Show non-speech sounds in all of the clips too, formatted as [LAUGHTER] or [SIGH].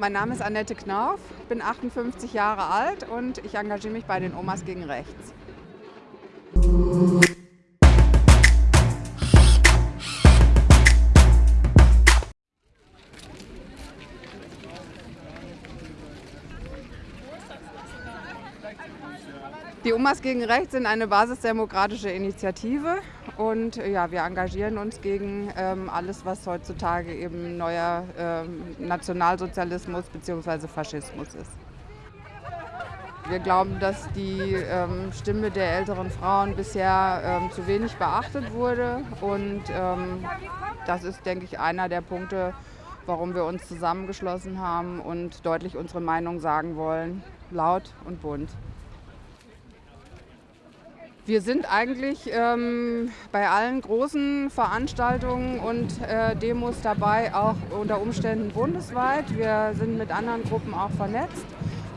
Mein Name ist Annette Knauf, bin 58 Jahre alt und ich engagiere mich bei den Omas gegen Rechts. Die Omas gegen Rechts sind eine basisdemokratische Initiative und ja, wir engagieren uns gegen ähm, alles, was heutzutage eben neuer ähm, Nationalsozialismus bzw. Faschismus ist. Wir glauben, dass die ähm, Stimme der älteren Frauen bisher ähm, zu wenig beachtet wurde und ähm, das ist, denke ich, einer der Punkte, warum wir uns zusammengeschlossen haben und deutlich unsere Meinung sagen wollen, laut und bunt. Wir sind eigentlich ähm, bei allen großen Veranstaltungen und äh, Demos dabei, auch unter Umständen bundesweit. Wir sind mit anderen Gruppen auch vernetzt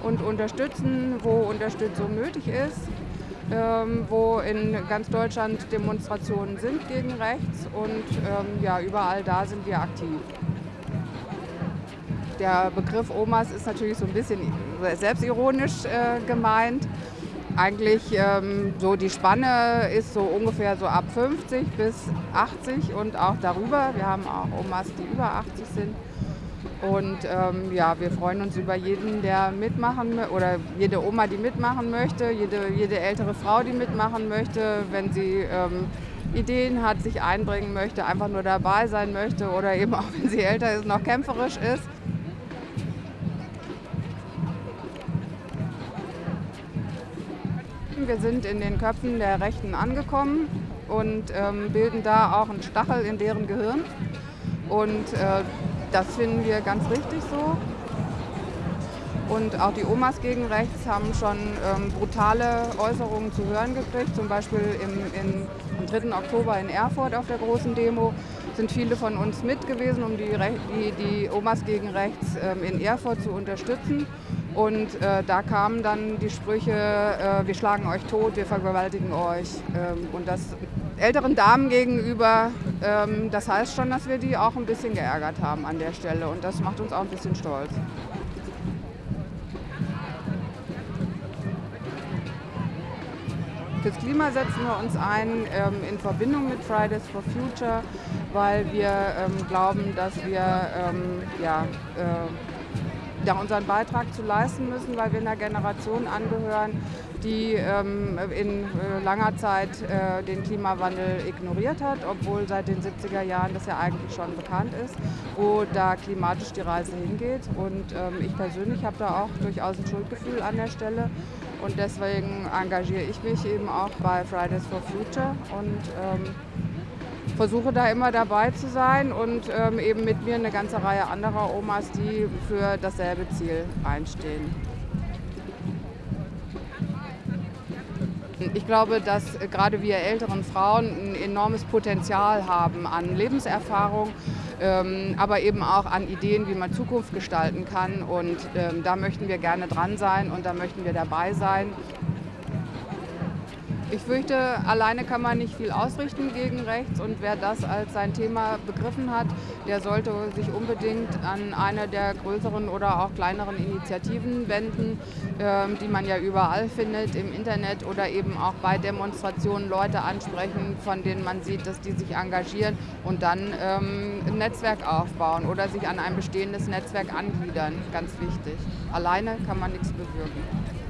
und unterstützen, wo Unterstützung nötig ist, ähm, wo in ganz Deutschland Demonstrationen sind gegen rechts und ähm, ja, überall da sind wir aktiv. Der Begriff Omas ist natürlich so ein bisschen selbstironisch äh, gemeint eigentlich ähm, so die Spanne ist so ungefähr so ab 50 bis 80 und auch darüber. Wir haben auch Omas, die über 80 sind. Und ähm, ja, wir freuen uns über jeden, der mitmachen oder jede Oma, die mitmachen möchte, jede, jede ältere Frau, die mitmachen möchte, wenn sie ähm, Ideen hat, sich einbringen möchte, einfach nur dabei sein möchte oder eben auch, [LAUGHS] wenn sie älter ist, noch kämpferisch ist. Wir sind in den Köpfen der Rechten angekommen und ähm, bilden da auch einen Stachel in deren Gehirn. Und äh, das finden wir ganz richtig so. Und auch die Omas gegen Rechts haben schon ähm, brutale Äußerungen zu hören gekriegt. Zum Beispiel im, in, am 3. Oktober in Erfurt auf der großen Demo sind viele von uns mit gewesen, um die, die, die Omas gegen Rechts ähm, in Erfurt zu unterstützen. Und äh, da kamen dann die Sprüche, äh, wir schlagen euch tot, wir vergewaltigen euch. Ähm, und das älteren Damen gegenüber, ähm, das heißt schon, dass wir die auch ein bisschen geärgert haben an der Stelle. Und das macht uns auch ein bisschen stolz. Fürs Klima setzen wir uns ein ähm, in Verbindung mit Fridays for Future, weil wir ähm, glauben, dass wir ähm, ja, äh, da unseren Beitrag zu leisten müssen, weil wir einer Generation angehören, die ähm, in äh, langer Zeit äh, den Klimawandel ignoriert hat, obwohl seit den 70er Jahren das ja eigentlich schon bekannt ist, wo da klimatisch die Reise hingeht. Und ähm, ich persönlich habe da auch durchaus ein Schuldgefühl an der Stelle. Und deswegen engagiere ich mich eben auch bei Fridays for Future und ähm, versuche da immer dabei zu sein und ähm, eben mit mir eine ganze Reihe anderer Omas, die für dasselbe Ziel einstehen. Ich glaube, dass gerade wir älteren Frauen ein enormes Potenzial haben an Lebenserfahrung, ähm, aber eben auch an Ideen, wie man Zukunft gestalten kann. Und ähm, da möchten wir gerne dran sein und da möchten wir dabei sein. Ich fürchte, alleine kann man nicht viel ausrichten gegen rechts und wer das als sein Thema begriffen hat, der sollte sich unbedingt an eine der größeren oder auch kleineren Initiativen wenden, ähm, die man ja überall findet, im Internet oder eben auch bei Demonstrationen Leute ansprechen, von denen man sieht, dass die sich engagieren und dann ähm, ein Netzwerk aufbauen oder sich an ein bestehendes Netzwerk angliedern, ganz wichtig. Alleine kann man nichts bewirken.